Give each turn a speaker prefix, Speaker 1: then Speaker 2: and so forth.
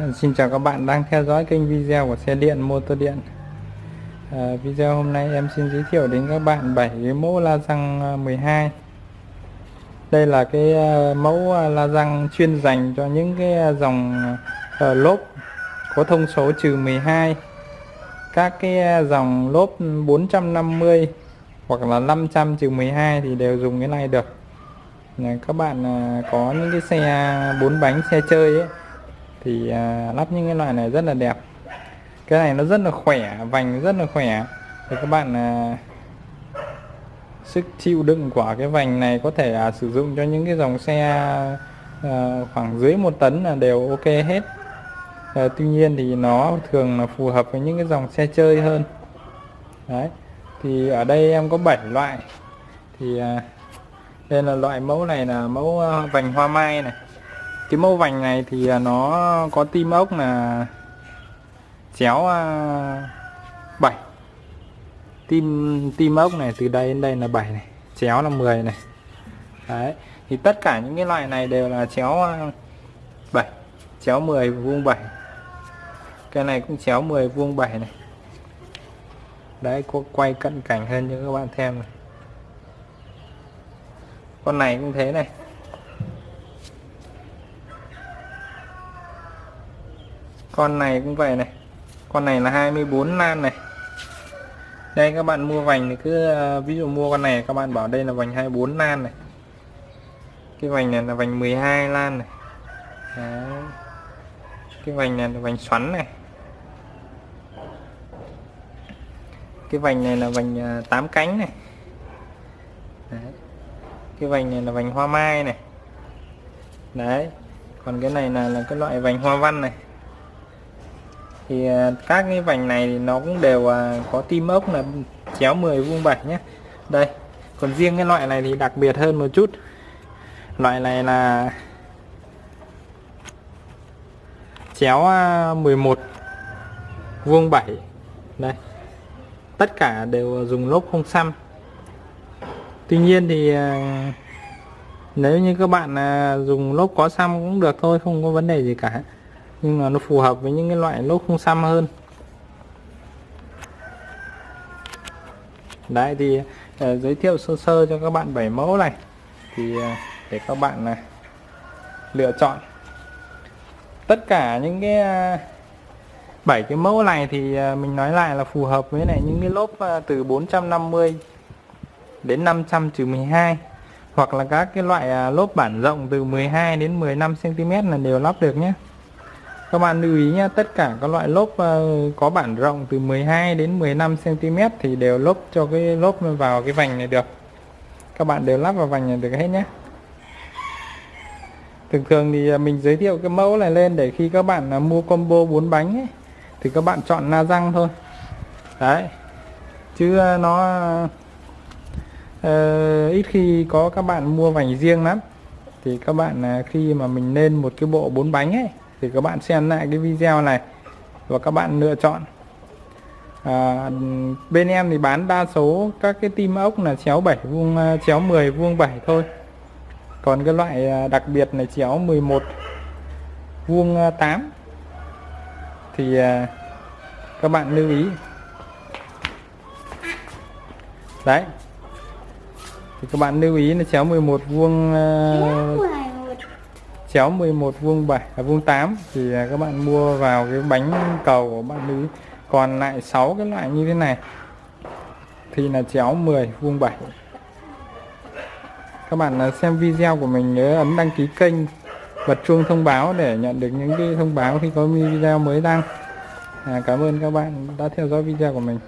Speaker 1: Xin chào các bạn đang theo dõi kênh video của xe điện motor điện. À, Video hôm nay em xin giới thiệu đến các bạn 7 cái mẫu la răng ờ, 12 Đây là cái ờ, mẫu la răng chuyên dành cho những cái dòng uh, lốp có thông số trừ 12 Các cái dòng lốp 450 hoặc là 500 trừ 12 thì đều dùng cái này được. Các bạn có những cái xe 4 bánh xe chơi ấy thì uh, lắp những cái loại này rất là đẹp. Cái này nó rất là khỏe vành rất là khỏe. Thì các bạn uh, sức chịu đựng của cái vành này có thể uh, sử dụng cho những cái dòng xe uh, khoảng dưới một tấn là đều ok hết. Uh, tuy nhiên thì nó thường là phù hợp với những cái dòng xe chơi hơn. Đấy. Thì ở đây em có 7 loại. Thì uh, đây là loại mẫu này là mẫu vành hoa mai này cái mẫu vành này thì à, nó có tim ốc là chéo à, 7 tim tim ốc này từ đây đến đây là 7 này, chéo là 10 này. Đấy, thì tất cả những cái loại này đều là chéo à, 7 chéo 10 vuông 7 cái này cũng chéo 10 vuông 7 này. Đấy, có quay cận cảnh hơn cho các bạn xem này. Con này cũng thế này. Con này cũng vậy này. Con này là 24 lan này. Đây, các bạn mua vành thì cứ ờ, ví dụ mua con này, các bạn bảo đây là vành 24 lan này. Cái vành này là vành 12 lan này. Đấy. cái vành này là vành xoắn này. Cái vành này là vành ờ, 8 cánh này. Đấy. cái vành này là vành hoa mai này. Đấy. Còn cái này là là cái loại vành hoa văn này thì à, các cái vành này thì nó cũng đều à, có tim ốc là chéo 10 vuông 7 nhé đây, còn riêng cái loại này thì đặc biệt hơn một chút. Loại này là chéo à, 11 vuông 7 đây, tất cả đều dùng lốp không xăm. Tuy nhiên thì nếu như các bạn dùng lốp có xăm cũng được thôi, không có vấn đề gì cả nhưng mà nó phù hợp với những cái loại lốp không xăm hơn. Đấy thì uh, giới thiệu sơ sơ cho các bạn bảy mẫu này. Thì uh, để các bạn uh, lựa chọn. Tất cả những cái bảy uh, cái mẫu này thì uh, mình nói lại là phù hợp với này những cái lốp uh, từ 450 đến 500 trừ 12 hoặc là các cái loại lốp bản rộng từ 12 đến 15 cm là đều lắp được nhé các bạn lưu ý nhé tất cả các loại lốp ờ, có bản rộng từ 12 đến 15 cm thì đều lốp cho cái lốp vào cái vành này được. Các bạn đều lắp vào vành này được hết nhé thường thường thì ờ, mình giới thiệu cái mẫu này lên để khi các bạn ờ, mua combo 4 bánh ấy, thì các bạn chọn na răng thôi. Đấy. Chứ nó uh, ít khi có các bạn mua vành riêng lắm. Thì các bạn khi mà mình lên một cái bộ bốn bánh ấy thì các bạn xem lại cái video này và các bạn lựa chọn. À, bên em thì bán đa số các cái tim ốc là chéo 7 vuông à, chéo 10 vuông 7 thôi. Còn cái loại à, đặc biệt này chéo 11 vuông 8 à, thì à, các bạn lưu ý. Đấy. Thì các bạn lưu ý là chéo 11 vuông uh, chéo 11 vuông 7 à, vuông 8 thì à, các bạn mua vào cái bánh cầu của bạn nữ còn lại 6 cái loại như thế này thì là chéo 10 vuông 7 các bạn à, xem video của mình nhớ ấn đăng ký kênh bật chuông thông báo để nhận được những cái thông báo khi có video mới đăng. À, cảm ơn các bạn đã theo dõi video của mình.